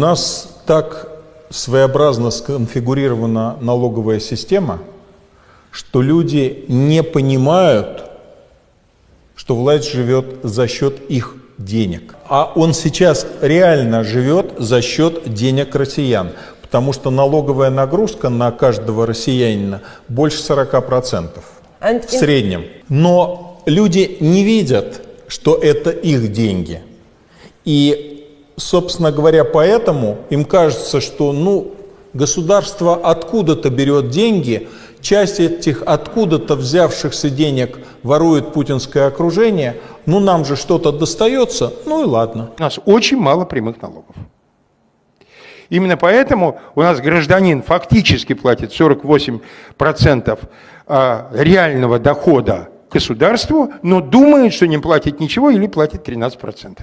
нас так своеобразно сконфигурирована налоговая система, что люди не понимают, что власть живет за счет их денег. А он сейчас реально живет за счет денег россиян, потому что налоговая нагрузка на каждого россиянина больше 40% And в среднем. Но люди не видят, что это их деньги. И, собственно говоря, поэтому им кажется, что ну, государство откуда-то берет деньги, часть этих откуда-то взявшихся денег ворует путинское окружение, ну нам же что-то достается, ну и ладно. У нас очень мало прямых налогов. Именно поэтому у нас гражданин фактически платит 48% а, реального дохода государству, но думает, что не платит ничего или платит 13%.